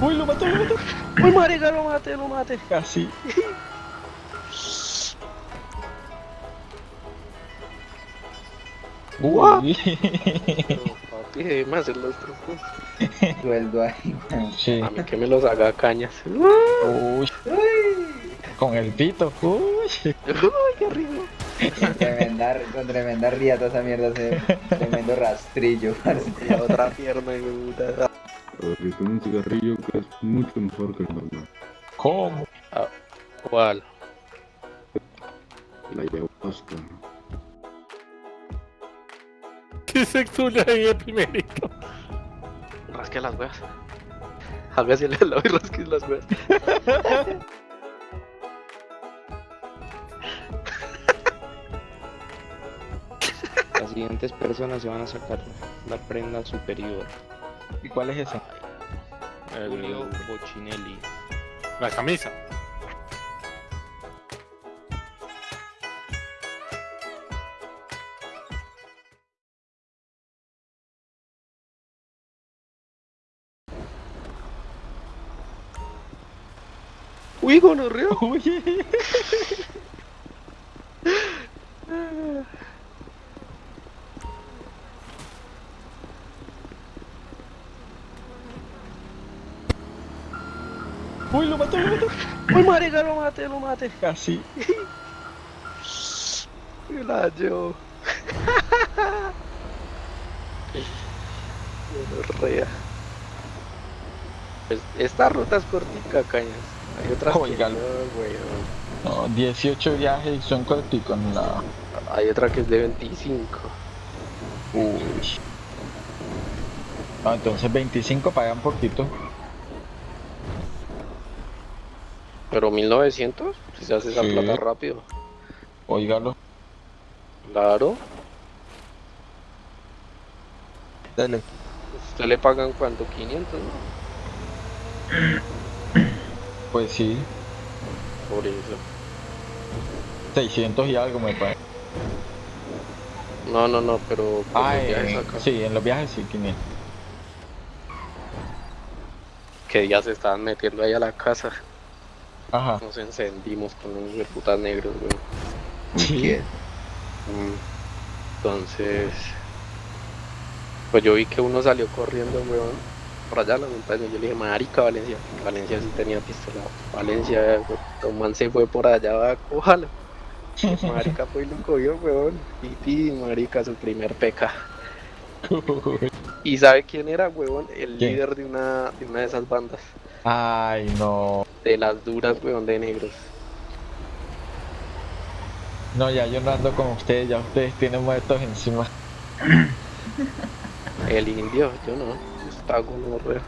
Uy, lo mató, lo mató. Uy, marica, lo maté, lo maté. Casi. Uy. Papi, hacer los trucos. Sueldo ahí. Sí. A mí que me los haga cañas. Uy. Con el pito. Uy. Uy, qué rico. Con tremenda, con tremenda riata esa mierda, ese tremendo rastrillo. parce. Otra pierna, hijo de puta. Ahorita un cigarrillo que es mucho mejor que el normal. ¿Cómo? ¿Cuál? La ayahuasca. ¿Qué sexo le el primerito? Rasque las weas. Hágase el lado y rasque las weas. Las siguientes personas se van a sacar la prenda superior. ¿Y cuál es ese? Julio Bochinelli. La camisa. Uy, gonorrea. Uy. Uy, lo mató, lo mató. Uy, marica, lo maté, lo maté. Casi. Y la yo. Pues esta ruta es cortica, cañas. Hay otras que Óigalo. no, weón. No, 18 viajes y son corticos. No. Hay otra que es de 25. Uy. Ah, entonces 25 pagan poquito. Pero 1900, si se hace esa Sí. plata rápido. Óigalo. Claro. Dale. Usted le pagan cuánto, 500, ¿no? Pues sí. Por eso. 600 y algo me parece. No, no, no, pero Ah, en- acá, sí, en los viajes sí, 500. que ya se estaban metiendo ahí a la casa. Ajá. Nos encendimos con unos de putas negros, güey. Sí. ¿Quién? Mm. Entonces, pues yo vi que uno salió corriendo, weón, por allá a la montaña. Yo le dije, marica, Valencia. Valencia sí tenía pistola. Valencia, man se fue por allá, va, cójalo. Marica fue y lo cogió, weón. Y, y marica, su primer peca. ¿Y sabe quién era, weón? El ¿Quién? líder de una, de una de esas bandas. Ay, no. De las duras, weón, de negros. No, ya yo no ando con ustedes, ya ustedes tienen muertos encima. El indio, yo no. Yo estaba con horror.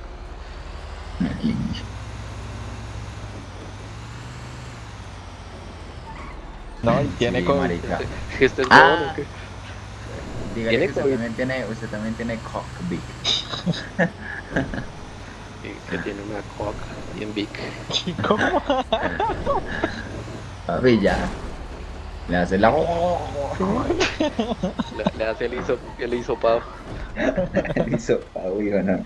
No, y tiene Sí, con. marica. Este es Ah. bueno, ¿o qué? Dígale ¿Tiene que usted COVID? también tiene, usted también tiene cockpit. Sí, que tiene una coca bien big. ¿Cómo? Papi, ya. Le hace la... Le, le hace el, hiso, el hisopado. El hisopado, hijo, no.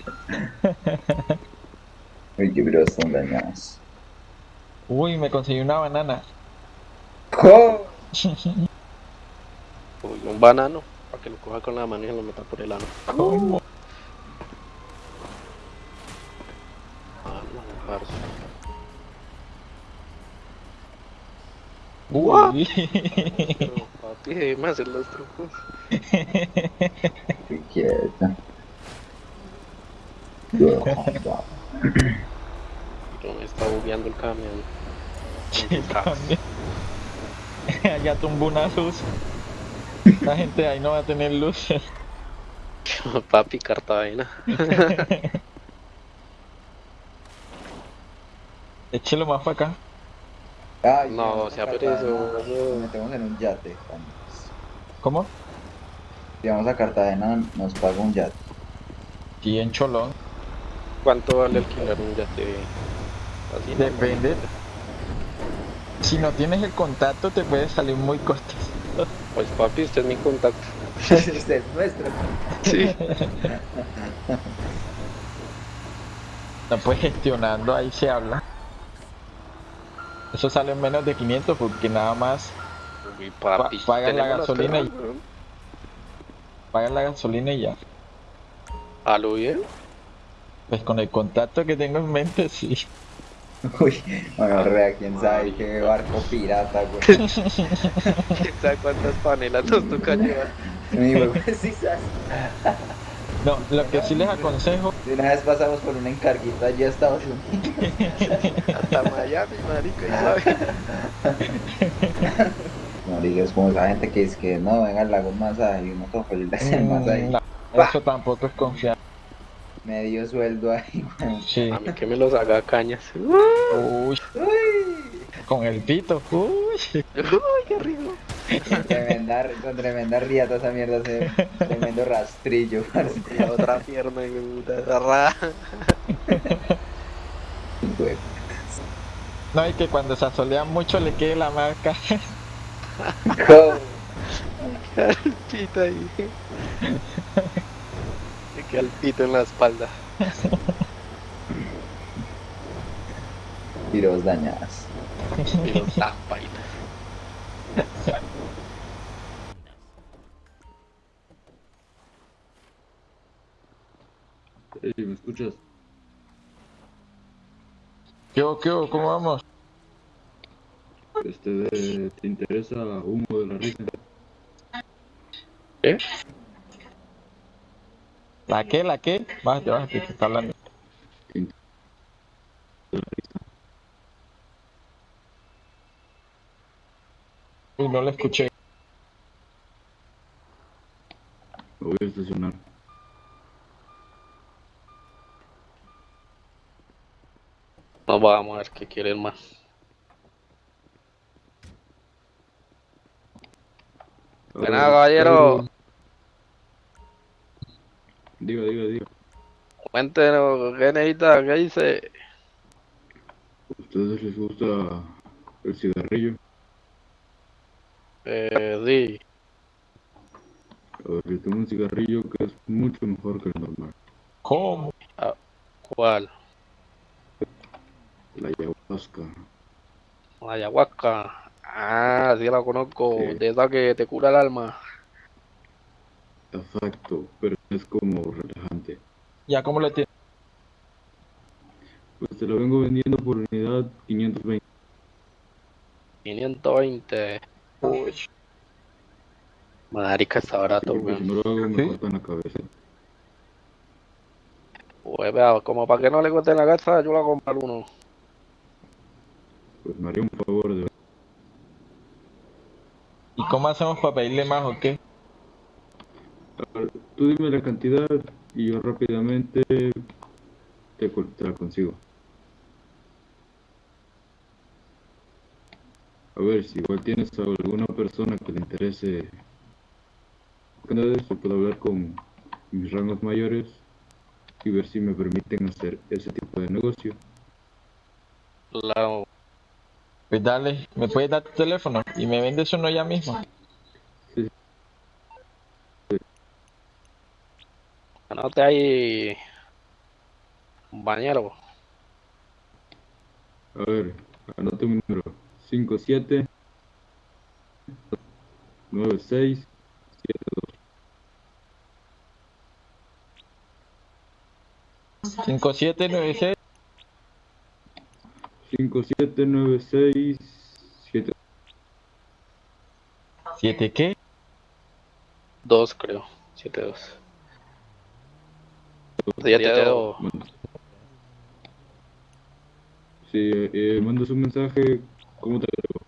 Uy, qué bros son dañados. Uy, me conseguí una banana. ¡Jo! Uy, un banano, para que lo coja con la mano y lo meta por el ano. ¿Cómo? Ah, no. Pero, papi, déjeme hacer los trucos. Quieta. No me está bugueando el camión. Sí, también. Allá tumbó una luz. La gente ahí no va a tener luz. papi, Cartagena. Échelo más para acá. Ay, No, vamos a sea Cartagena, perezoso. Nos metemos en un yate. ¿Cómo? Si vamos a Cartagena, nos paga un yate. Aquí en Cholón. ¿Cuánto vale alquilar un yate? Así, no? Depende. Si no tienes el contacto te puede salir muy costoso. Pues papi, usted es mi contacto. Este es nuestro. Sí. No, pues gestionando ahí se habla. Eso sale en menos de 500 porque nada más Uy, papi, Pa- pagan la gasolina y- la gasolina y ya. ¿A lo bien? Pues con el contacto que tengo en mente, sí. Uy, bueno, rea, quién sabe qué barco pirata, güey. ¿Quién sabe cuántas panelas nos toca llevar? Mi güey, sí, sabes. No, lo que sí les aconsejo, De una vez pasamos por un encarguito allí a Estados Unidos. Hasta Miami, marica. No digas como esa gente que es que no, venga al lago masaje y uno todo feliz de hacer mm, masaje. no, eso tampoco es confiar. Medio sueldo ahí. Sí. A mí que me los haga cañas. Uy, Uy, con el pito. Uy. Uy, qué rico. tremenda, con tremenda riata esa mierda, ese tremendo rastrillo. La otra pierna, y me puta. Güey. No, y que cuando se asolean mucho le quede la marca. El pito ahí. Me queda el pito en la espalda. Tiros dañadas. Y los tapa y Ey, ¿me escuchas? ¿Qué hubo, qué hubo? ¿Cómo vamos? Este, de- ¿te interesa humo de la risa? ¿Eh? ¿La qué? ¿La qué? Bájate, bájate, que está hablando. Uy, no le escuché. Me voy a estacionar. No vamos a ver qué quieren más. Ahora, caballero. Diga, diga, diga. Cuéntenos, ¿qué necesita? ¿Qué dice? ¿A ustedes les gusta el cigarrillo? Eh, sí. A ver, yo tengo un cigarrillo que es mucho mejor que el normal. ¿Cómo? ¿Cuál? La ayahuasca. La ayahuasca. Ah, sí la conozco. Sí. De esa que te cura el alma. Exacto, pero es como relajante. ¿Ya cómo lo tiene? Pues te lo vengo vendiendo por unidad 520. 520. Uy, Marica, está barato, si weón. no lo hago me ¿Sí? cortan la cabeza. Pues vea, como para que no le cueste la casa, yo la compro uno. Pues me haría un favor de ¿Y cómo hacemos para pedirle más o qué? Tú dime la cantidad y yo rápidamente te, te la consigo. A ver, si igual tienes a alguna persona que le interese de esto, puedo hablar con mis rangos mayores y ver si me permiten hacer ese tipo de negocio. La, Pues dale, ¿me puedes dar tu teléfono? Y me vendes uno ya mismo. Anote ahí bañero. A ver, anote un número. 5, 7, 9, 6, 7, 2. 5, 7, 9, 6. 5, 7, 9, 6, qué? 2 creo, 7, 2. Ya te quedo. Sí, eh, mandas un mensaje. ¿Cómo te agrego?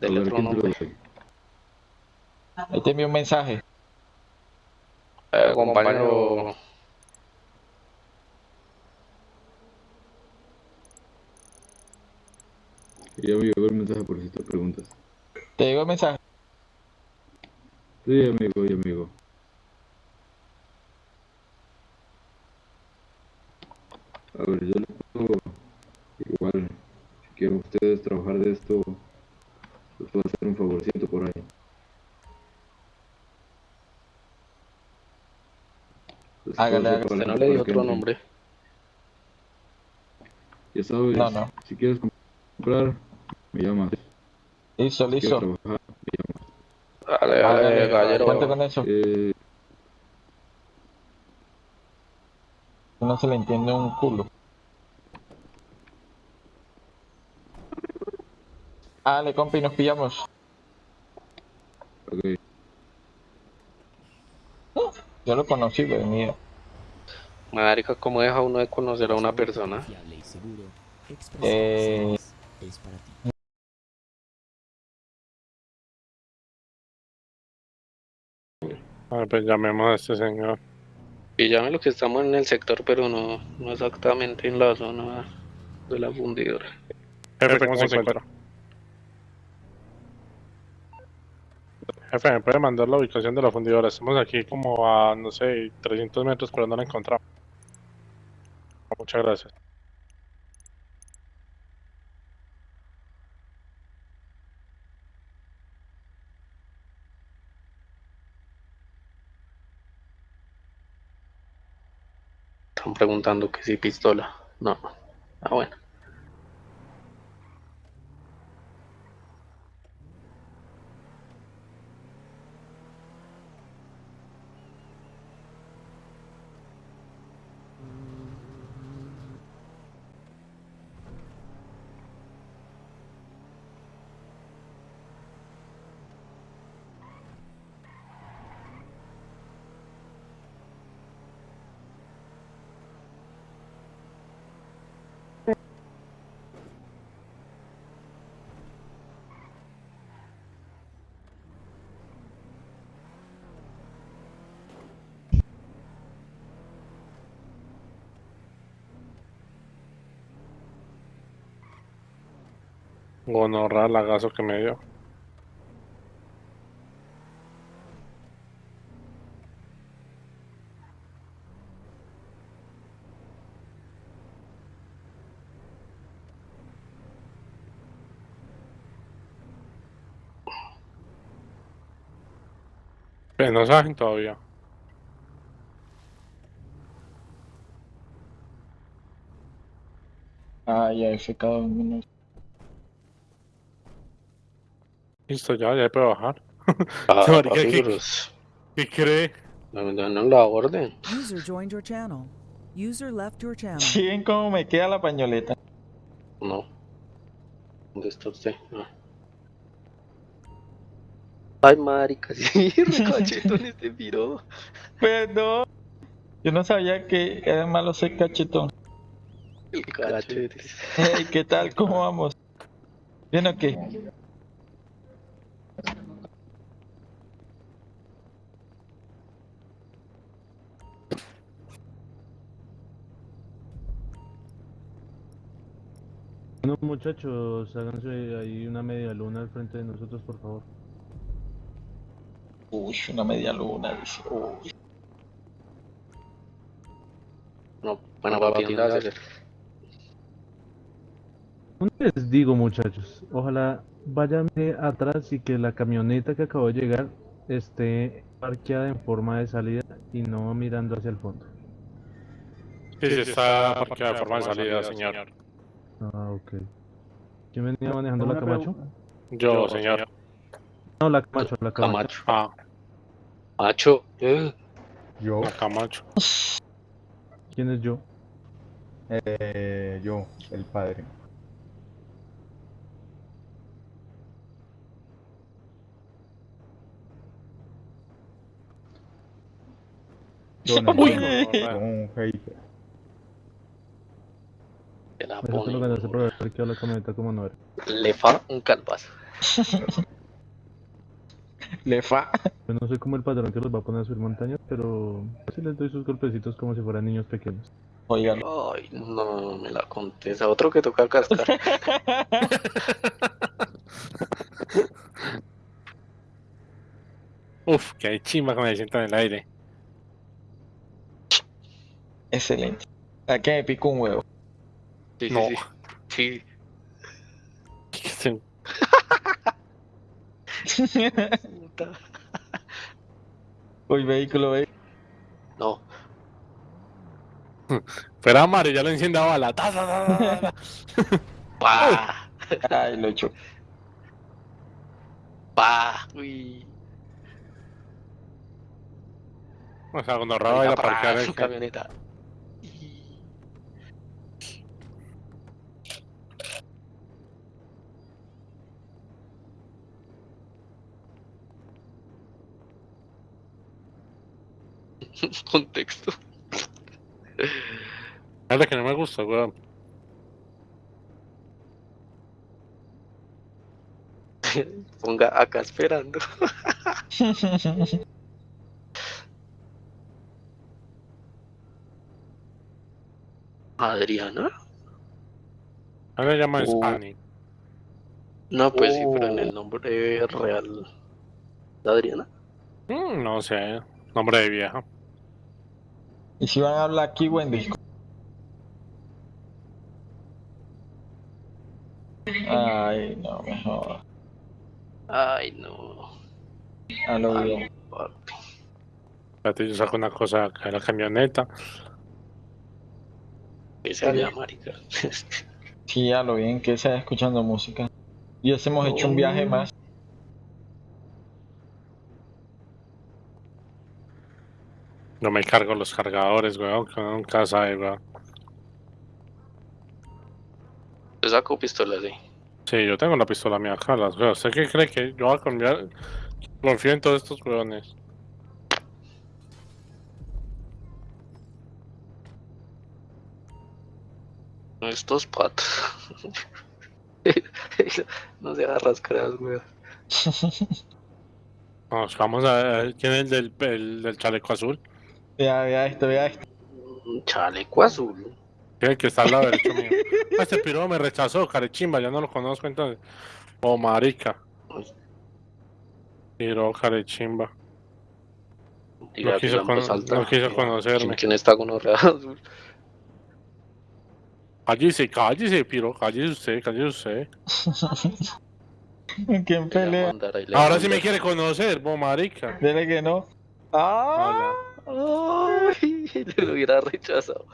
Del otro nombre. Ahí te envío un mensaje. Eh, compañero. Ya voy a ver el mensaje por si te preguntas. Te digo el mensaje. Sí, amigo, y amigo. A ver, yo les puedo, igual, si quieren ustedes trabajar de esto, les puedo hacer un favorcito por ahí. Hágale, hágale. no le que otro nombre. Ya sabes, No, no. si quieres comprar, me llamas. Listo, listo. Dale, gallero. Cuente con eso. eh, No se le entiende un culo. Dale, compi, nos pillamos. ok. Yo lo conocí, pero. Marica, ¿cómo deja uno de conocer a una persona? Eh. Services es para ti. A ver, pues llamemos a este señor. Píllame lo que estamos en el sector, pero no, no exactamente en la zona de la fundidora. Jefe, ¿cómo se encuentra? Jefe, ¿me puede mandar la ubicación de la fundidora? Estamos aquí como a, no sé, 300 metros, pero no la encontramos. Muchas gracias. Están preguntando que si pistola. No. Ah, bueno. Gonorra, lagazo que me dio. Pero no saben todavía. Ah, ya, ese cada uno. Listo, ya, ya puedo bajar. Ah, ¿qué- pero es- ¿Qué cree? no, no, no la orden. User joined your channel. User left your channel. Ven cómo me queda la pañoleta. No. ¿Dónde está usted? Ah. Ay, marica, sí, recachetón este piro. Perdón. Yo no sabía que era malo ser cachetón. El cachete. Hey, ¿qué tal? ¿Cómo vamos? ¿Bien o qué? Bueno, muchachos, háganse ahí una media luna al frente de nosotros, por favor. Uy, una media luna, dice. Uy. No, bueno, papi. ¿Dónde les digo, muchachos? Ojalá váyanme atrás y que la camioneta que acabó de llegar esté parqueada en forma de salida y no mirando hacia el fondo. Sí, sí, está parqueada de forma de salida, señor. Ah, ok. ¿Quién venía manejando la Camacho? Yo, señor. No, la Camacho, la Camacho. Camacho. Ah, Macho. Eh, Yo, la Camacho. ¿Quién es yo? eh, yo, el padre. Yo no, Uy. yo no, un hater. Te la Eso lo pone. ganaste por haber parqueado la camioneta como no era. Le fa un calvazo. Le fa. Yo no soy como el padrón que los va a poner a subir montañas, pero sí les doy sus golpecitos como si fueran niños pequeños. Oigan. Ay, no, me la contesta. Otro que toca cascar. Uf, que chimba que me sientan en el aire. Excelente. ¿A qué me pico un huevo? Sí, sí, No. sí. Sí. ¿Qué se- Puta. Uy, vehículo, ve. No. Fuera Mario, ya lo enciende a bala. Ta, ta, ta, ta, ta. ¡Pa! Ay, lo hecho. ¡Pa! Uy. O sea, cuando Raba ir a parquear su camioneta. Contexto. Es la que no me gusta, weón. Ponga acá esperando. Adriana. A mí me llaman Oh. Spani. No, pues sí, pero en Oh. el nombre real de Adriana. Mm, no sé, nombre de vieja. ¿Y si van a hablar aquí o en Discord? Ay, no, mejor. Ay, no. A lo bien. yo saco una cosa acá de la camioneta. Que se vea marica. Sí, a lo bien que se escuchando música. Y ese hemos hecho un viaje más. No me cargo los cargadores, weón, que nunca sabe, weón. Yo saco pistolas sí. Sí, yo tengo la pistola mía acá, las veo. ¿Usted qué cree que yo voy a cambiar? Confío en todos estos weones. Estos patos. no se haga rascaras, weón. Vamos, vamos a ver quién es el del, el del chaleco azul. Vea, vea esto, vea esto. Un chaleco azul. ¿Quién es el que está al lado derecho mío? Ah, Este piro me rechazó, carechimba, ya no lo conozco entonces. Oh, marica. Piro, carechimba. Diga, No quiso con- alta. no quiso conocerme. ¿Quién, está con orrea azul? Cállese, cállese, piro, cállese usted, cállese usted. ¿Quién Le pelea? mandar Ahora sí me quiere conocer, bo marica. Dile que no. ¡Ah! Ay, le hubiera rechazado.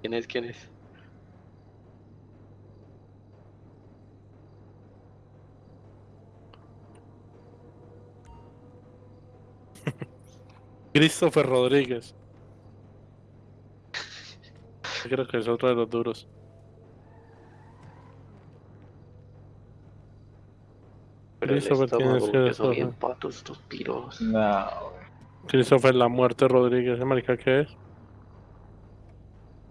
¿Quién es? ¿Quién es? Christopher Rodríguez. Yo Creo que es otro de los duros. Pero el Christopher, ¿quién es estómago, que son Christopher? bien patos estos piros. No. Christopher La Muerte Rodríguez, ¿eh, marica qué es?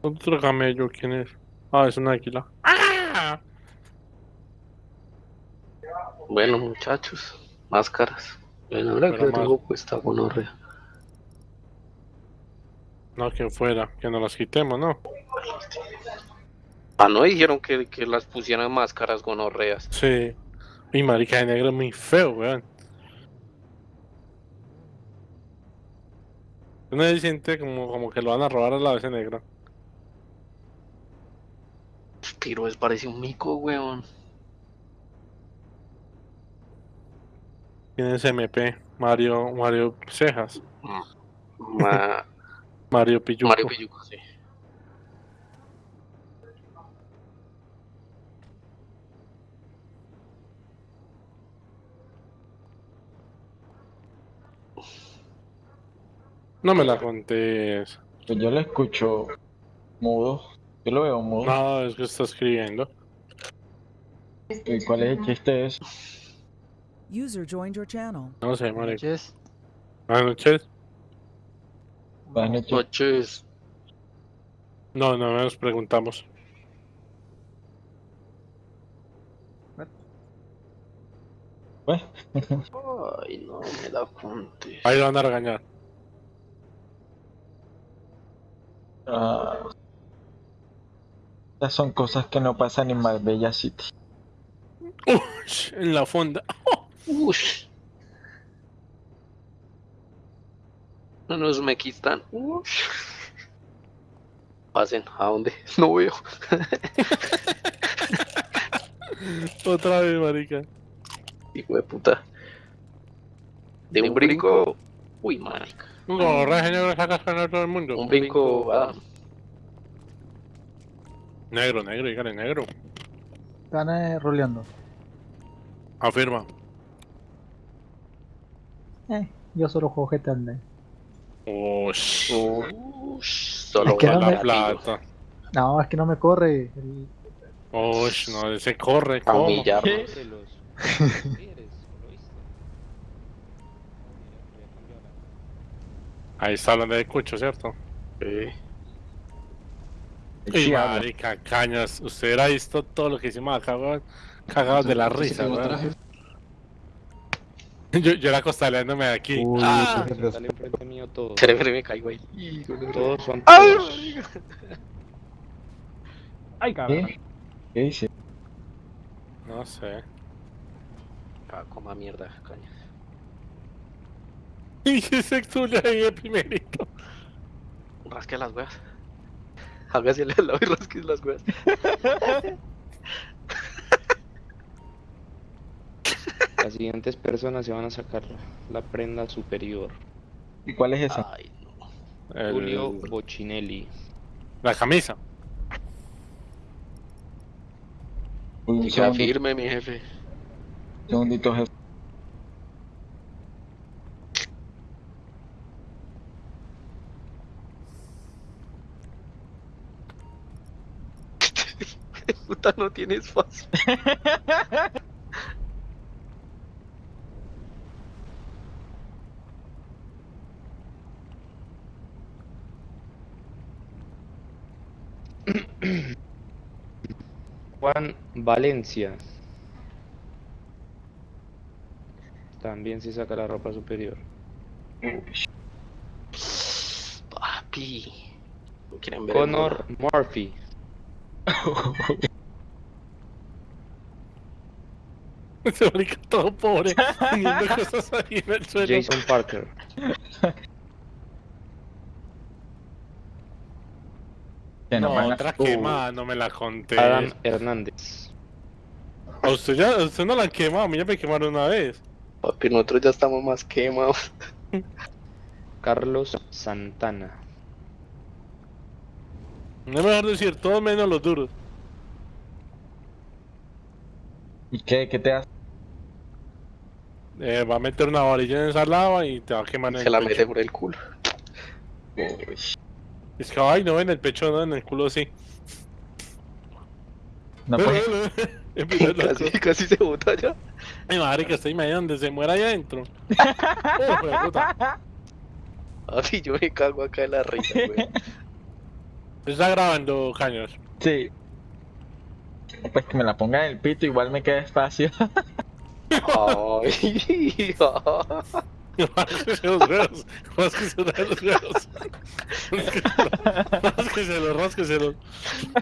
Otro camello, ¿quién es? Ah, es un águila. ¡Ah! Bueno, muchachos, máscaras. Bueno, ahora que tengo puesta gonorrea. No, que fuera, que nos las quitemos, ¿no? Ah, no dijeron que, que las pusieran máscaras gonorreas. Sí. Mi marica de negro es muy feo, weón. Uno se siente como, como que lo van a robar a la vez negra. Piro es parece un mico, weón. ¿Quién es MP? Mario, Mario Cejas. Ma- Mario Pilluco. Mario Pilluco, sí. No me la contés. Pues yo lo escucho mudo. Yo lo veo mudo. No, es que está escribiendo. ¿Y cuál es el chiste de eso? User joined your channel. No sé. Noches. Buenas noches. Buenas noches. Noches. No, no nos preguntamos. Pues, Ay, no me la contes. Ahí lo van a regañar. Ah, estas son cosas que no pasan en Marbella City. Ush, en la fonda. Ush. No nos me quitan. Ush. Pasen, ¿a dónde? No veo. Otra vez, marica. Hijo de puta. De un brinco. Uy, marica. No, Raje Negro sacas con todo el mundo. Un brinco, Adam. Negro, negro, dígale negro. Están eh, roleando. Afirma. Eh, yo solo juego GTA Online. Ush. Ush, solo Es que no la me- plata. No, es que no me corre. el- Ush, no, ese corre, Pa' ¿cómo? humillarnos. Cómprelos. ¿Quieres? ¿Lo viste? Ahí está hablando de Cucho, ¿cierto? Sí. Y marica, cañas. Usted hubiera visto todo lo que hicimos acá, weón. Cagados de la risa, weón. Yo, yo era costaleándome de aquí. Uy, Ah, Sale enfrente mío todo. Cerebro me caigo ahí. Todos son ¡Ay! todos. Ay, cabrón. ¿Qué? ¿Qué dice? No sé. Ah, coma mierda, caña. Tú le ahí de primerito. Rasque las weas. Hágase al lado y rasque las weas. Las siguientes personas se van a sacar la prenda superior. ¿Y cuál es esa? Ay, no. El- Julio Bochinelli. la camisa. Un afirme, mi jefe. segundito, jefe. Puta, no tiene espacio. Juan Valencia. También se saca la ropa superior. Papi. ¿No quieren ver el Connor Murphy. Ese marica todo pobre. Poniendo cosas ahí en el suelo. Jason Parker. No, otra Uh, quemada, no me la conté. Adam Hernández. A usted ya, a usted no la han quemado, a mí ya me quemaron una vez. Papi, nosotros ya estamos más quemados. Carlos Santana. No es mejor decir, todos menos los duros. ¿Y qué? ¿Qué te hace? Eh, va a meter una varilla en esa lava y te va a quemar en Se el la pecho. mete por el culo. Es que, ay, no, en el pecho no, en el culo sí. No, pues, Casi, casi se bota ya. Ay, madre, que estoy medio donde se muera ahí adentro. Oh, puta. Papi, yo me cago acá de la risa, güey. Está grabando, caños. sí. Pues que me la ponga en el pito, igual me queda espacio. Ay, Rásquese los huevos. Rásquese los huevos. Rásqueselo, rásqueselo.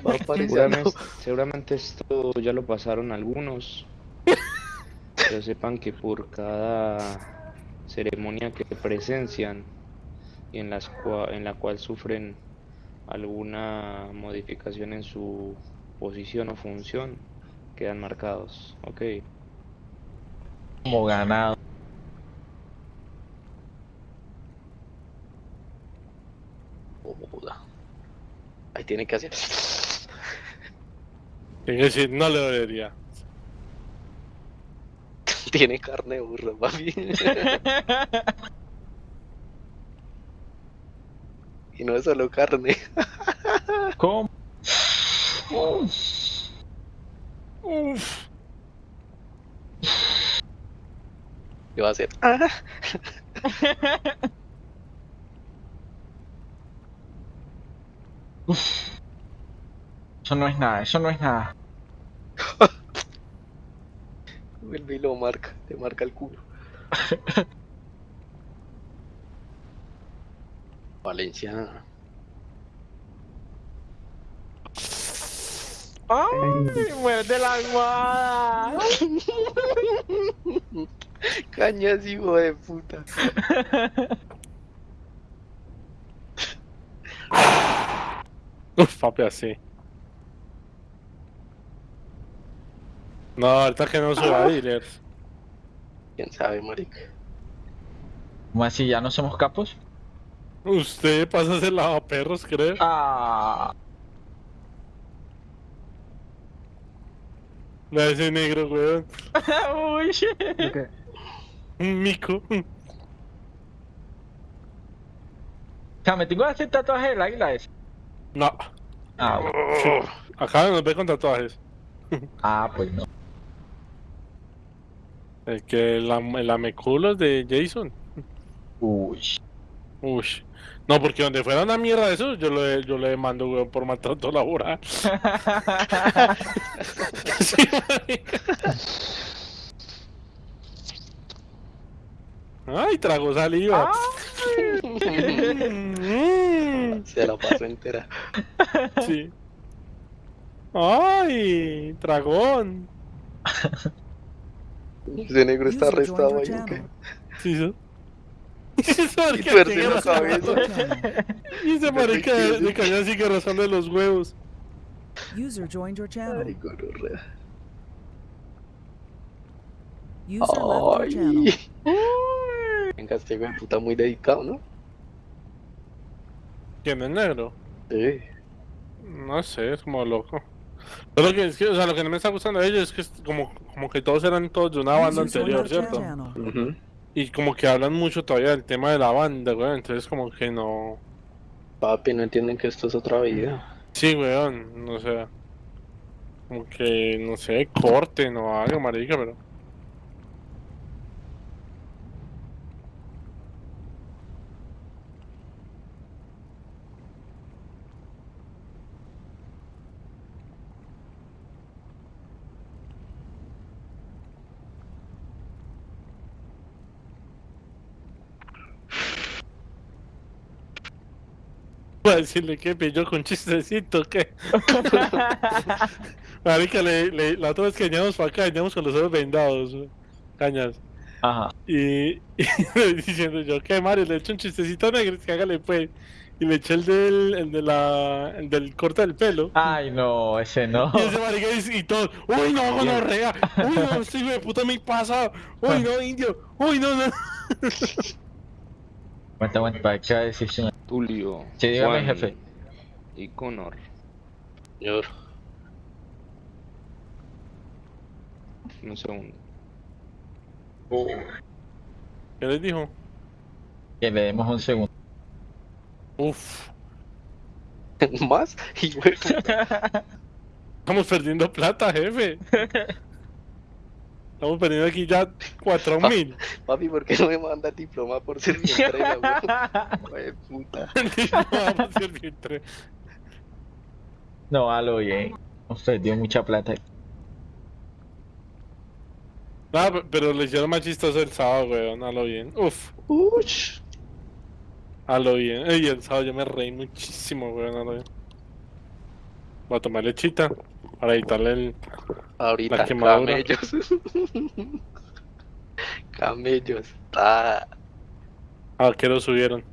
va apareciendo. Seguramente, seguramente esto ya lo pasaron algunos. Pero sepan que por cada ceremonia que presencian y en, las cua- en la cual sufren alguna modificación en su posición o función, quedan marcados. Ok. Como ganado. Joda. Ahí tiene que hacer. Tiene que decir, no le dolería. Tiene carne de burro, papi. y no es solo carne. ¿Cómo? Uf. ¿Qué va a hacer? Eso no es nada, eso no es nada. Vuelve y lo marca, te marca el culo. Valencia. ¡Ay! ¡Muerde la almohada! Cañas, hijo de puta. Uf, papi, así. No, ahorita que no suba dealers. Quién sabe, marica. ¿Cómo así? ¿Ya no somos capos? Usted pasa a ser lavaperros, creo. Ah, Vea ese negro, weón. uy. Un mico. O sea, me tengo que hacer tatuaje del águila ese. No. Ah, bueno. Acá nos ve con tatuajes. ah, pues no. El que el, am- el ameculos de Jason. Uy. Uy. No, porque donde fuera una mierda de eso, yo le, yo le mando, weón, por maltrato laboral. Sí. Ay, trago saliva. Mm, Se la pasó entera. sí. Ay, dragón. Ese negro está arrestado ahí. ¿o qué? Sí, ¿sí? La rascando- cabeza. Y ese marica de, cañón sigue rozando los huevos. User joined your channel. Ay, gonorrea. User left your Ay. channel. Venga, este güey puta muy dedicado, ¿no? ¿Quién es negro? Sí. No sé, es como loco. Pero lo que es que, o sea, lo que no me está gustando de ellos es que es como, como que todos eran todos de una banda anterior, ¿cierto? channel. Ujú. Y como que hablan mucho todavía del tema de la banda, weón. Entonces como que no. Papi, no entienden que esto es otra vida. Sí, weón, no sé. Como que, no sé, corten o algo, marica, pero. Decirle que pilló con chistecito, que. Marica, le, le- la otra vez que veníamos para acá, veníamos con los ojos vendados, cañas. Ajá. Y, y diciendo yo, ¿qué Mario? Le echo un chistecito negro, que hágale pues. Y le eché el del, el de la, el del corte del pelo. Ay, no, ese no. Y ese marica dice, y todo, uy no, gonorrea, uy no, este hijo de puta me pasa, uy no, indio, uy no, no. Aguanta, aguanta, para que decisión. Tulio. Sí, dígame, Juan jefe. Y Connor. Señor. Un segundo. ¿Qué les dijo? Que le demos un segundo. Uf, ¿Más? Estamos perdiendo plata, jefe. Estamos perdiendo aquí ya cuatro mil. papi, ¿por qué no me manda el diploma por ser mi entrega, güey? Güey, puta. Vamos a hacer tres. No, a lo bien. Nos perdió mucha plata. Pe- pero le hicieron más chistoso el sábado, weón, a lo bien. Uf, Uch. a lo bien. Ey, el sábado yo me reí muchísimo, weón, a lo bien. Voy a tomar lechita para evitarle el... Ahorita, La quemadura. camellos. camellos. Ah, Ah, que lo subieron.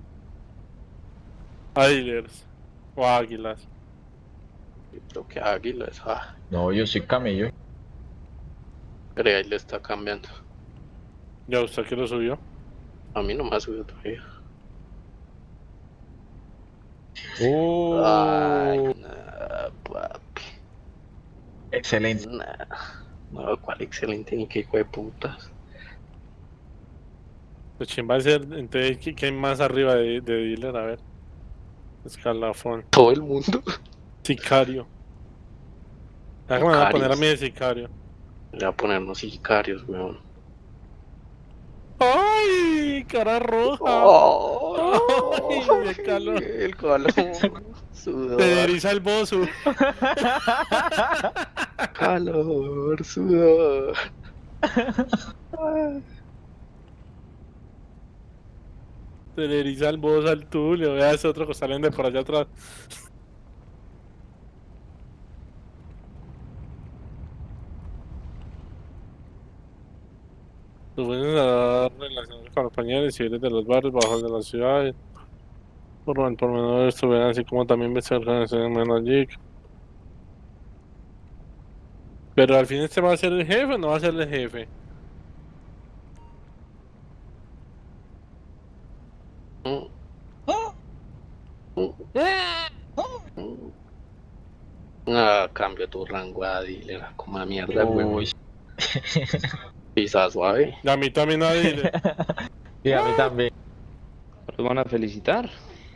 Águilas. O águilas. creo que águilas. Ah, No, yo soy camello. pero ahí le está cambiando. Ya usted que lo subió. A mí no me ha subido todavía. Uh, Ay, papi. Excelente. Nah. No, cuál excelente ni qué hijo de putas. Pues quién va a ser, entonces, ¿qui- ¿quién más arriba de, de dealer? A ver. Escalafón. Todo el mundo. Sicario. Ya me van a poner a mí de sicario. Le voy a poner unos sicarios, weón. ¡Ay! Cara roja. Oh, Ay, el calor. El calor. Sudor. Te eriza el bozo. Calor, sudor. Te le eriza el bozo al tulio. Vea ese otro que salen de por allá atrás. Relaciones con los compañeros civiles de los barrios bajos de la ciudad. Por lo por menor estuvieran así como también ves organizaciones menos allí. Pero al fin este va a ser el jefe o no va a ser el jefe. Ah, cambio tu rango a dealer, como a mierda, huevón. Uy. Pisa suave. Y a mí también a dile. Y a mí también. Los van a felicitar.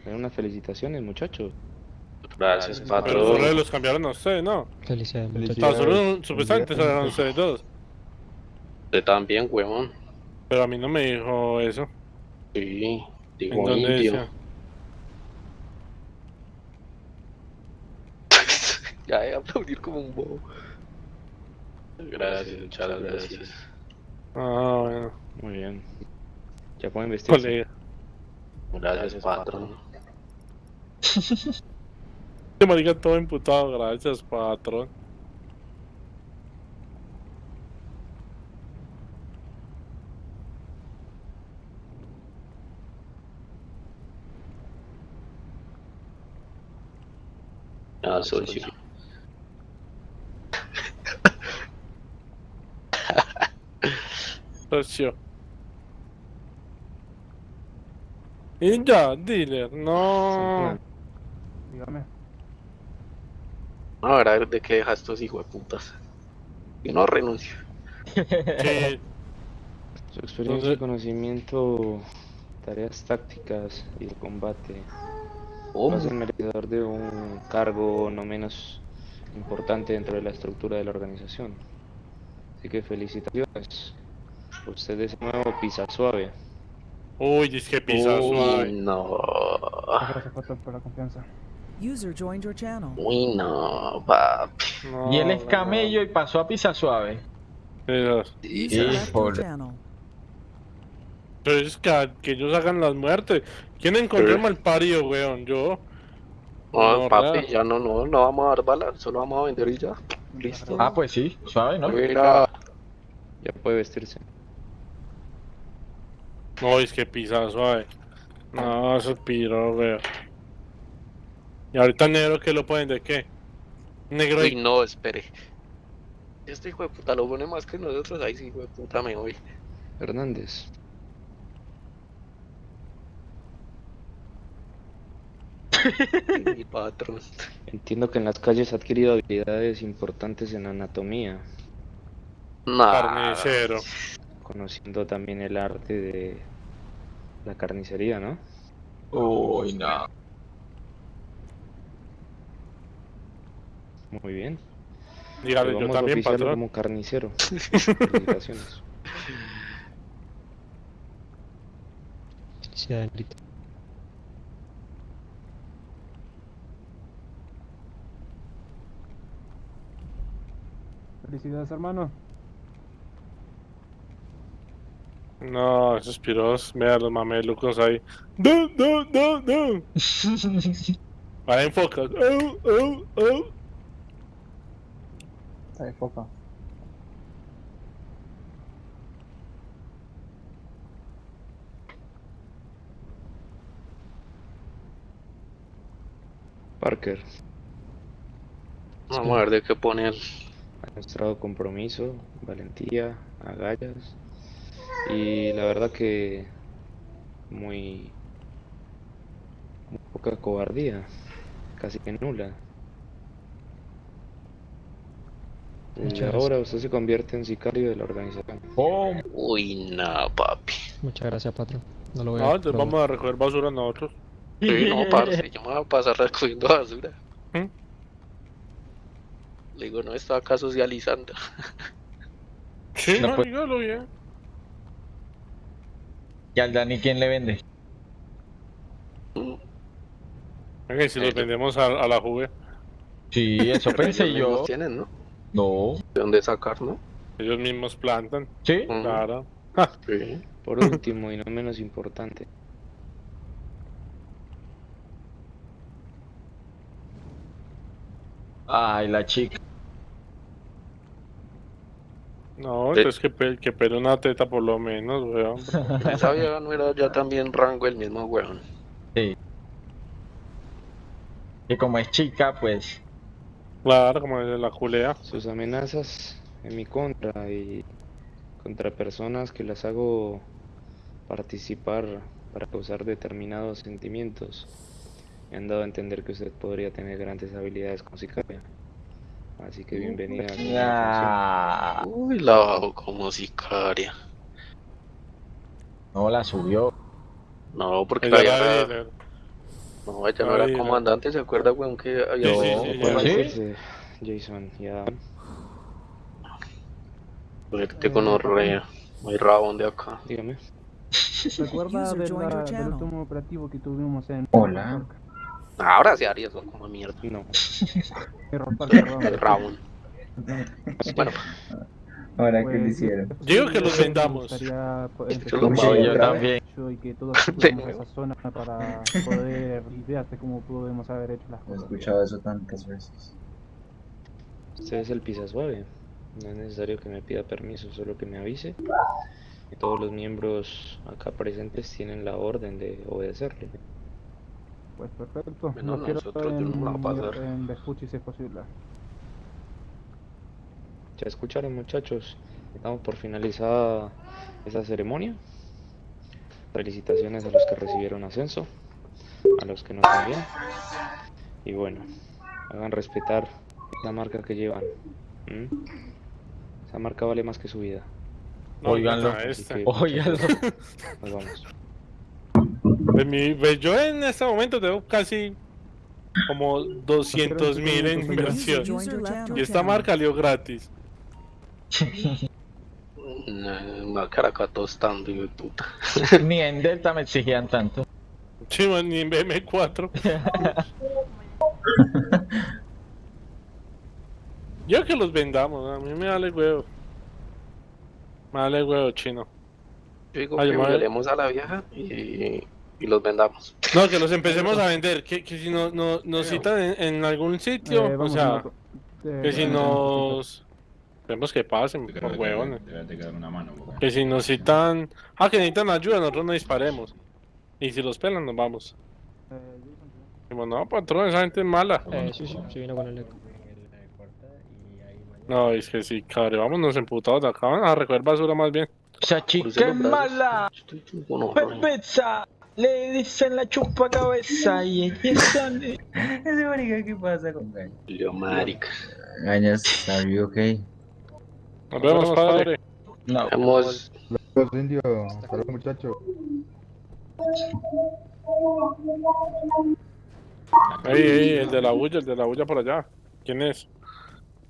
Unas felicitaciones, muchachos. Gracias, patrón. los cambiaron a ustedes, ¿no? Felicidades, muchachos. solo supuestamente eran ustedes dos. Usted también, huevón. Pero a mí no me dijo eso. Sí, ¿En digo dónde indio. ya de aplaudir como un bobo. Gracias, muchas gracias. Ah, bueno. Muy bien. Ya pueden vestirse. Colega. Gracias, patrón. Marica todo imputado, gracias, patrón. Ah, socio. Socio. Y ya, dealer, no. Dígame. A ver, a ver de qué dejas estos hijos de putas. Y no renuncio. Su experiencia y conocimiento, tareas tácticas y de combate. Va a ser merecedor de un cargo no menos importante dentro de la estructura de la organización. Así que felicitaciones. Usted es el nuevo pisa suave. Uy, dice que pisa Uy, suave. no. Gracias, por la confianza. User joined your channel. Uy, no, papi. No, Y él es no, camello y pasó a pisa suave. channel. Pero es que, que ellos hagan las muertes. ¿Quién encontró mal parido, weón? Yo. No, No, papi, real. ya no, no, no vamos a dar balas, solo vamos a vender y ya. Listo. Ah, pues sí, suave, ¿no? Mira, Ya puede vestirse. No, es que pisa suave. No, eso es piro, weón. Y ahorita negro que lo pueden de qué? Negro uy, y no, espere. Este hijo de puta lo pone más que nosotros, ahí sí, hijo de puta me voy. Hernández. Mi patrón. Entiendo que en las calles ha adquirido habilidades importantes en anatomía, Nah, carnicero. conociendo también el arte de la carnicería, ¿no? Uy, no. Muy bien. Dígale, yo vamos a también, patrón. como carnicero. Felicitaciones. Felicidades, hermano. No, esos piros, vea los mamelucos ahí. No, no, no, no. Ahora enfoca. Oh, oh, oh. Está de foca. Parker Vamos a ver de qué poner. ha mostrado compromiso, valentía, agallas y la verdad que muy, muy poca cobardía, casi que nula. Muchas ahora usted se convierte en sicario de la organización. Oh, Uy, no, papi. Muchas gracias, patrón. No lo voy No, a entonces vamos a recoger basura nosotros. Sí, no, parce, yo me voy a pasar recogiendo basura. ¿Mm? Le digo, no estaba acá socializando. Sí, No, no, pues- dígalo bien. ¿Y al Dani quién le vende? Si los Eh, vendemos a, a la juve, Sí, eso pensé yo. tienen, ¿no? No. ¿De dónde sacar, no? ellos mismos plantan. ¿Sí? Claro. Sí. Por último y no menos importante, Ay, la chica. No, Sí. entonces que, pe- que pele una teta por lo menos, weón. Esa vieja no era ya también rango el mismo weón. Sí. Que como es chica, pues. Claro, como de la culea. sus amenazas en mi contra y contra personas que las hago participar para causar determinados sentimientos. Me han dado a entender que usted podría tener grandes habilidades con sicaria. Así que bienvenida a. Uy, la bajo como sicaria. No la subió. No, porque la de- No, ella no era comandante, ¿se acuerda, weón, que había Sí, sí, sí. Jason, ya. Verte con orrea. Muy rabón de acá. Dígame. ¿Recuerda del último operativo que tuvimos en... Hola. Ahora sí haría eso como mierda. No. El rabón. Bueno, Ahora, ¿qué Pues, le hicieron? Digo que los vendamos. poder Yo lo trabajo también. y que todos esa zona para poder idearte cómo podemos haber hecho las He cosas. escuchado eso tantas veces. Usted es el pisa suave. No es necesario que me pida permiso, solo que me avise. Y todos los miembros acá presentes tienen la orden de obedecerle. Pues perfecto. Bueno, no quiero nosotros yo no me la en, en Vespucci si es posible. Ya escucharon muchachos, estamos por finalizada esa ceremonia. Felicitaciones a los que recibieron ascenso, a los que no también. Y bueno, hagan respetar la marca que llevan. Esa marca vale más que su vida. No, Óiganlo. oigan a este. Óiganlo. Nos vamos. Pues mi- pues yo en este momento tengo casi como 200 mil en inversión. Y esta marca salió gratis. Tostando, hijo de puta. Ni en Delta me exigían tanto. Sí, man, ni en BM4. Yo que los vendamos, a mí me vale huevo. Me vale huevo chino. Yo digo Ay, que violemos a la vieja y, y los vendamos. No, que los empecemos a vender. Que, que si no, no, nos citan en, en algún sitio, Eh, o sea. Eh, que si eh, nos. Vemos que pasen, por huevones. Que si nos citan. Ah, que necesitan ayuda, nosotros no disparemos. Y si los pelan, nos vamos. eh, Dijimos, no, patrón, esa gente es mala. Eh, sí, sí, sí vino con el eco. No, es que sí, cabrón, vámonos emputados de acá. Van a recoger basura más bien. Esa chica es mala. Pepeza. Le dicen la chupa cabeza y ella sale. Ese marica, ¿qué pasa con Gañas? Yo, marica. Gañas, ¿are you okay? Nos vemos, padre. No. Hemos. Los indios, hasta luego muchachos. Ey, ey, el de la bulla, el de la bulla por allá. ¿Quién es?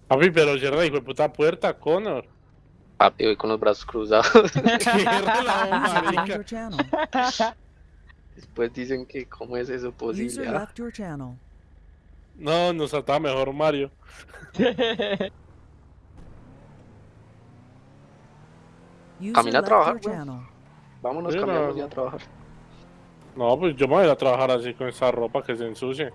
Papi, pero cierra, hijo de puta puerta, Connor. Papi, voy con los brazos cruzados. La. Después dicen que, ¿cómo es eso posible? No, nos ataba mejor Mario. Camina a trabajar, weón. channel. Vámonos, Sí, no. ya a trabajar. No, pues yo me voy a ir a trabajar así con esa ropa que se ensucie.